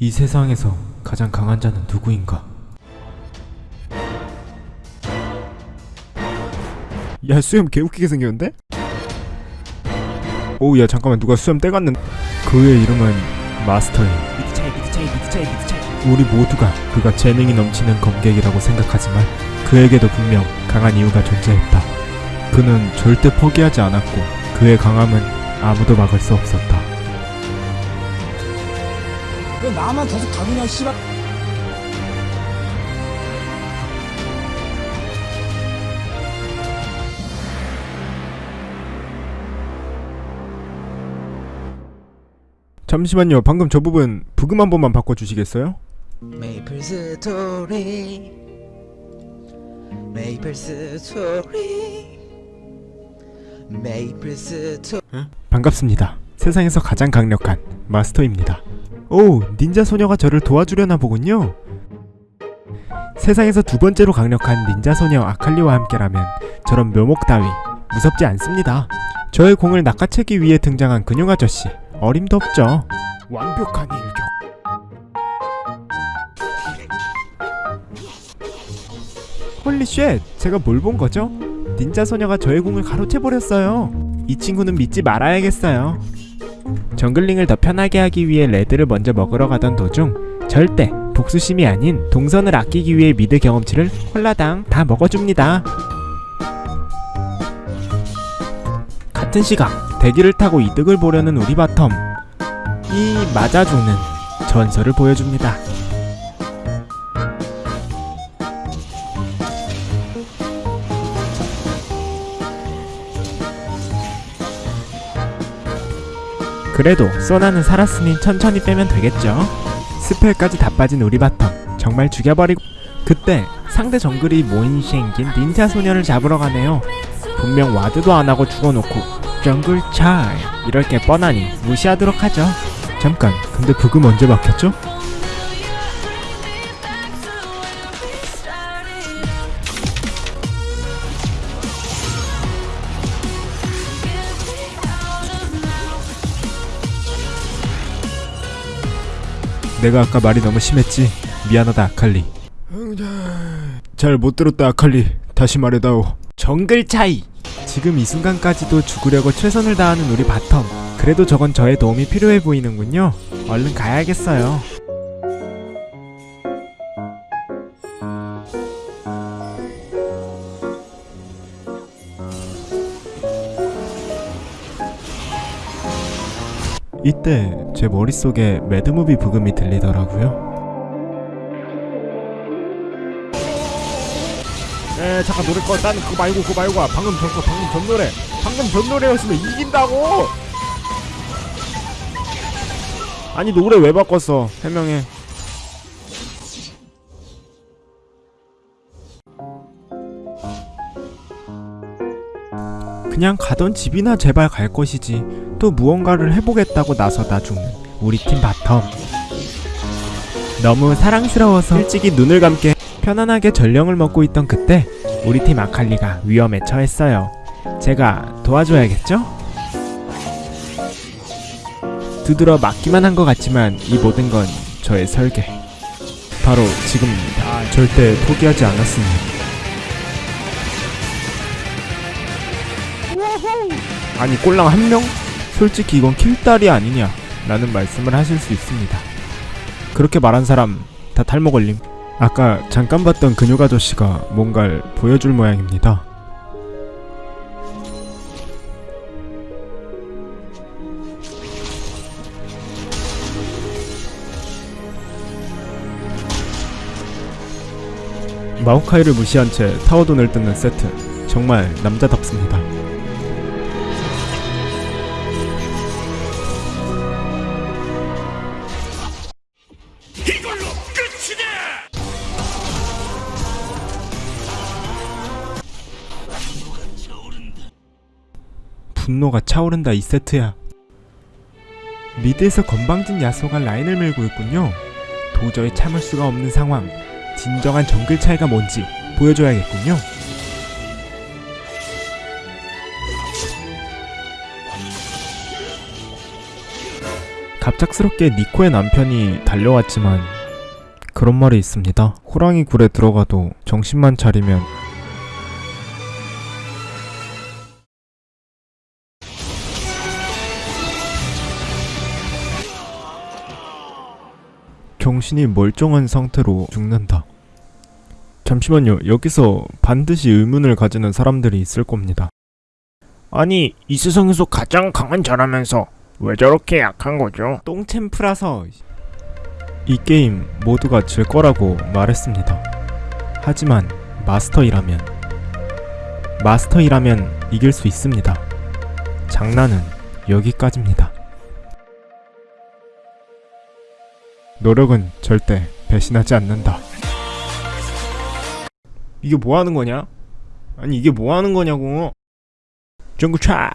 이 세상에서 가장 강한 자는 누구인가? 야 수염 개웃기게 생겼는데? 오우 야 잠깐만 누가 수염 떼갔는 그의 이름은 마스터인 미드 차이 미드 차이 미드 차이 미드 차이 우리 모두가 그가 재능이 넘치는 검객이라고 생각하지만 그에게도 분명 강한 이유가 존재했다 그는 절대 포기하지 않았고 그의 강함은 아무도 막을 수 없었다 나만 계속 가느냐 씨발 잠시만요 방금 저 부분 브금 한 번만 바꿔주시겠어요? 메이플 스토리 메이플 스토리 메이플 스토리 반갑습니다. 세상에서 가장 강력한 마스터입니다. 오, 닌자 소녀가 저를 도와주려나 보군요. 세상에서 두 번째로 강력한 닌자 소녀 아칼리와 함께라면 저런 묘목 따위 무섭지 않습니다. 저의 공을 낚아채기 위해 등장한 근육 아저씨 어림도 없죠. 완벽한 일격. holy shit, 제가 뭘 본 거죠? 닌자 소녀가 저의 공을 가로채 버렸어요. 이 친구는 믿지 말아야겠어요. jungling을 더 편하게 하기 위해 레드를 먼저 먹으러 가던 도중 절대 복수심이 아닌 동선을 아끼기 위해 mid 경험치를 홀라당 다 먹어줍니다. 같은 시각 대기를 타고 이득을 보려는 우리 bottom이 맞아 죽는 전설을 보여줍니다. 그래도 소나는 살았으니 천천히 빼면 되겠죠. spell까지 다 빠진 우리 bottom 정말 죽여버리고 그때 상대 정글이 모인 시행긴 닌자 소녀를 잡으러 가네요. 분명 와드도 안 하고 죽어놓고 정글 차이 이럴 게 뻔하니 무시하도록 하죠. 잠깐 근데 브금 언제 막혔죠? 내가 아까 말이 너무 심했지? 미안하다 아칼리. 잘 못 들었다 아칼리. 다시 말해다오. 정글 차이. 지금 이 순간까지도 죽으려고 최선을 다하는 우리 bottom. 그래도 저건 저의 도움이 필요해 보이는군요. 얼른 가야겠어요 이때 제 머릿속에 mad movie 브금이 들리더라고요. 에 잠깐 노래 꺼. 나는 그거 말고 그거 말고 방금 전 거 방금 전 노래. 방금 전 노래였으면 이긴다고! 아니 노래 왜 바꿨어? 해명해. 그냥 가던 집이나 제발 갈 것이지 또 무언가를 해보겠다고 나서다 죽는 우리 팀 bottom. 너무 사랑스러워서 일찍이 눈을 감게 편안하게 전령을 먹고 있던 그때 우리 팀 아칼리가 위험에 처했어요. 제가 도와줘야겠죠? 두드려 맞기만 한 것 같지만 이 모든 건 저의 설계. 바로 지금입니다. 절대 포기하지 않았습니다. 아니 꼴랑 한 명? 솔직히 이건 킬딸이 아니냐? 라는 말씀을 하실 수 있습니다. 그렇게 말한 사람 다 탈모 걸림. 아까 잠깐 봤던 근육 아저씨가 뭔가를 보여줄 모양입니다. 마오카이를 무시한 채 타워돈을 뜯는 세트. 정말 남자답습니다 분노가 차오른다 이 세트야. mid에서 건방진 야소가 라인을 밀고 있군요. 도저히 참을 수가 없는 상황. 진정한 정글 차이가 뭔지 보여줘야겠군요. 갑작스럽게 니코의 남편이 달려왔지만 그런 말이 있습니다. 호랑이 굴에 들어가도 정신만 차리면 정신이 멀쩡한 상태로 죽는다. 잠시만요. 여기서 반드시 의문을 가지는 사람들이 있을 겁니다. 아니 이 세상에서 가장 강한 자라면서 왜 저렇게 약한 거죠? 똥챔프라서 이 게임 모두가 질 거라고 말했습니다. 하지만 마스터이라면 마스터이라면 이길 수 있습니다. 장난은 여기까지입니다. 노력은 절대 배신하지 않는다. 이게 뭐 하는 거냐? 아니 이게 뭐 하는 거냐고. 중구차